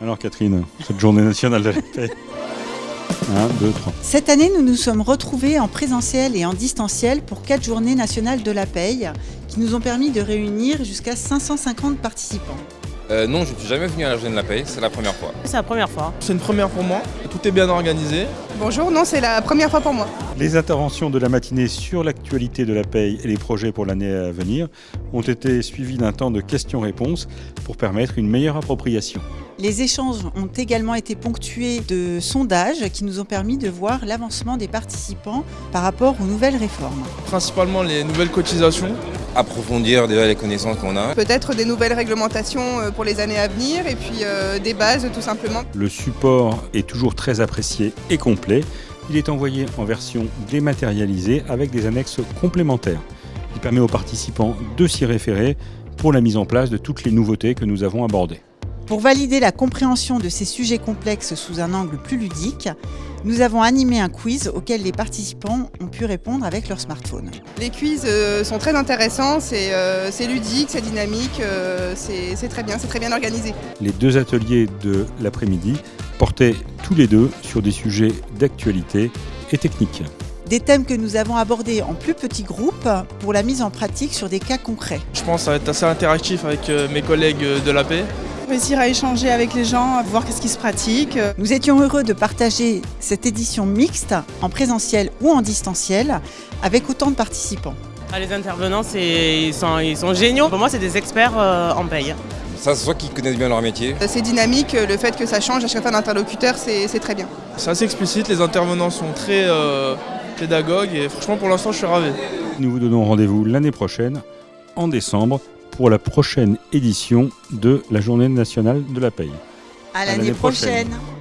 Alors Catherine, cette journée nationale de la paix 1, 2, 3. Cette année, nous nous sommes retrouvés en présentiel et en distanciel pour quatre journées nationales de la paye qui nous ont permis de réunir jusqu'à 550 participants. Euh, non, je ne suis jamais venu à la journée de la paix, c'est la première fois. C'est la première fois. C'est une première pour moi, tout est bien organisé. Bonjour, non, c'est la première fois pour moi. Les interventions de la matinée sur l'actualité de la paye et les projets pour l'année à venir ont été suivies d'un temps de questions-réponses pour permettre une meilleure appropriation. Les échanges ont également été ponctués de sondages qui nous ont permis de voir l'avancement des participants par rapport aux nouvelles réformes. Principalement les nouvelles cotisations. Approfondir déjà les connaissances qu'on a. Peut-être des nouvelles réglementations euh, pour les années à venir et puis euh, des bases tout simplement. Le support est toujours très apprécié et complet. Il est envoyé en version dématérialisée avec des annexes complémentaires. Il permet aux participants de s'y référer pour la mise en place de toutes les nouveautés que nous avons abordées. Pour valider la compréhension de ces sujets complexes sous un angle plus ludique, nous avons animé un quiz auquel les participants ont pu répondre avec leur smartphone. Les quiz euh, sont très intéressants, c'est euh, ludique, c'est dynamique, euh, c'est très bien, c'est très bien organisé. Les deux ateliers de l'après-midi portaient tous les deux sur des sujets d'actualité et techniques. Des thèmes que nous avons abordés en plus petits groupes pour la mise en pratique sur des cas concrets. Je pense que ça va être assez interactif avec mes collègues de la paix. Réussir à échanger avec les gens, à voir qu'est-ce qui se pratique. Nous étions heureux de partager cette édition mixte en présentiel ou en distanciel avec autant de participants. Ah, les intervenants, ils sont, ils sont géniaux. Pour moi, c'est des experts euh, en paye. Ça, c'est soit qu'ils connaissent bien leur métier. Euh, C'est dynamique, le fait que ça change à chaque fois d'interlocuteur, c'est c'est très bien. C'est assez explicite, les intervenants sont très euh, pédagogues et franchement pour l'instant je suis ravi. Nous vous donnons rendez-vous l'année prochaine, en décembre, pour la prochaine édition de la Journée nationale de la paye. À l'année l'année prochaine. prochaine.